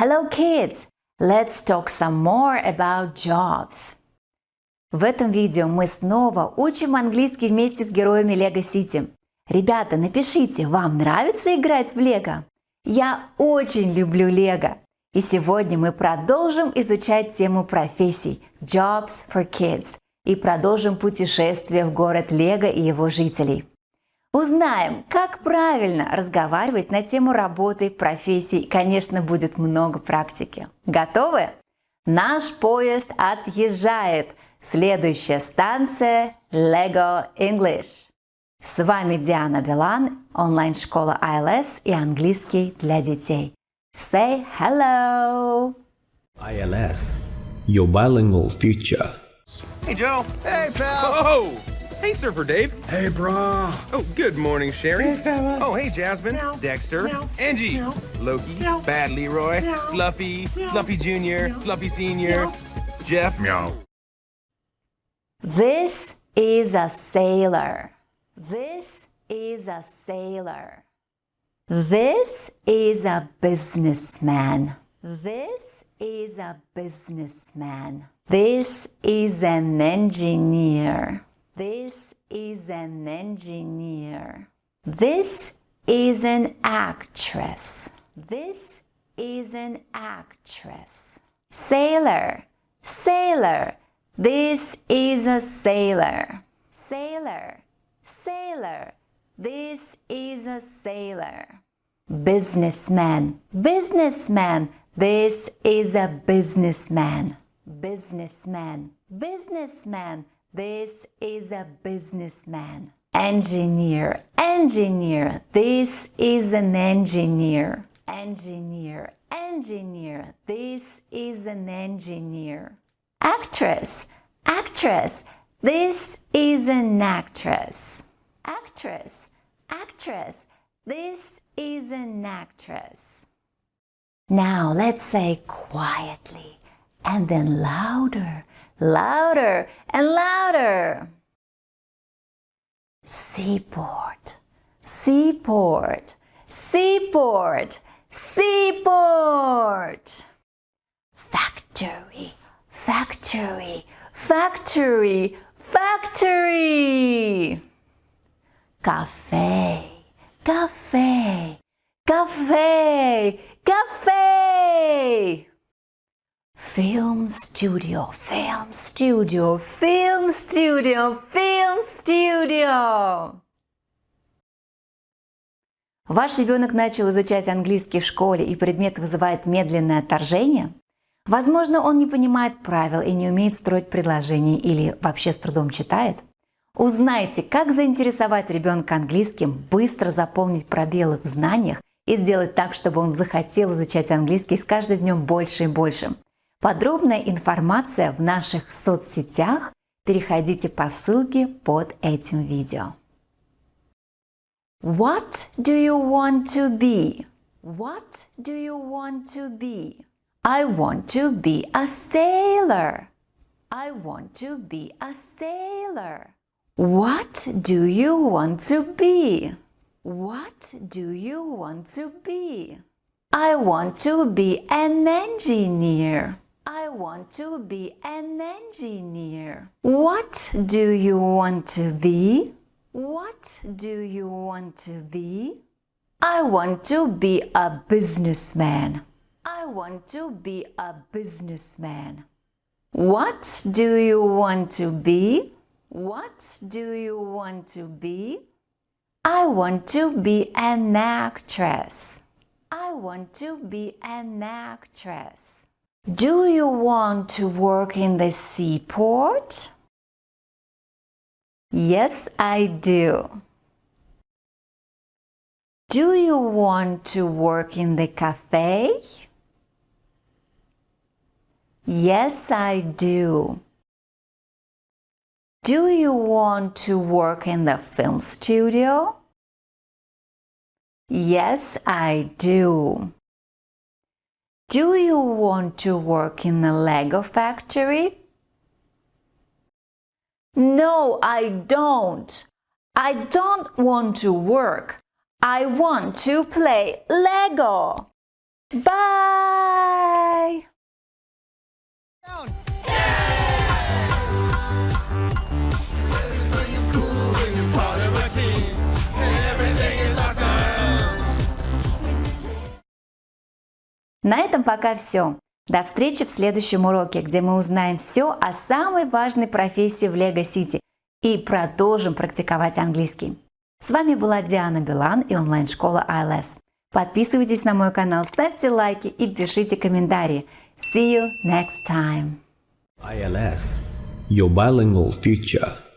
Hello kids! Let's talk some more about jobs. В этом видео мы снова учим английский вместе с героями Лего Сити. Ребята, напишите, вам нравится играть в Лего? Я очень люблю Лего. И сегодня мы продолжим изучать тему профессий Jobs for Kids и продолжим путешествие в город Лего и его жителей. Узнаем, как правильно разговаривать на тему работы, профессий. Конечно, будет много практики. Готовы? Наш поезд отъезжает. Следующая станция Lego English. С вами Диана Билан, онлайн-школа ILS и английский для детей. Say hello! ILS, your bilingual future. Hey, Joe. Hey, pal. Oh, hey, Surfer Dave. Hey, brah. Oh, good morning, Sherry. Hey, fella. Oh, hey, Jasmine, Meow. Dexter, Meow. Angie, Meow. Loki, Meow. Bad Leroy, Meow. Fluffy, Meow. Fluffy Jr., Meow. Fluffy Senior, Jeff. Meow. This is a sailor. This is a sailor. This is a businessman. This is a businessman. This is an engineer. This is an engineer. This is an actress. This is an actress. Sailor, sailor. This is a sailor. Sailor, sailor. This is a sailor. Businessman, businessman. This is a businessman. Businessman, businessman. This is a businessman. Engineer, engineer. This is an engineer. Engineer, engineer. This is an engineer. Actress, actress. This is an actress. Actress, actress. This is an actress. Now let's say quietly and then louder, louder and louder. Seaport, seaport, seaport, seaport. Factory, factory, factory, factory. Cafe, Film studio, film studio, film studio, film studio. Ваш ребенок начал изучать английский в школе и предмет вызывает медленное отторжение? Возможно, он не понимает правил и не умеет строить предложения или вообще с трудом читает? Узнайте, как заинтересовать ребенка английским, быстро заполнить пробелы в знаниях и сделать так, чтобы он захотел изучать английский с каждым днем больше и больше. Подробная информация в наших соцсетях. Переходите по ссылке под этим видео. What do you want to be? What do you want to be? I want to be a sailor. I want to be a sailor. What do you want to be? What do you want to be? I want to be an engineer. I want to be an engineer. What do you want to be? What do you want to be? I want to be a businessman. I want to be a businessman. What do you want to be? What do you want to be? I want to be an actress. I want to be an actress. Do you want to work in the seaport? Yes, I do. Do you want to work in the cafe? Yes, I do. Do you want to work in the film studio? Yes, I do. Do you want to work in a Lego factory? No, I don't. I don't want to work. I want to play Lego. Bye! Bye! На этом пока все. До встречи в следующем уроке, где мы узнаем все о самой важной профессии в Лего Сити и продолжим практиковать английский. С вами была Диана Билан и онлайн-школа ILS. Подписывайтесь на мой канал, ставьте лайки и пишите комментарии. See you next time! ILS, your bilingual future.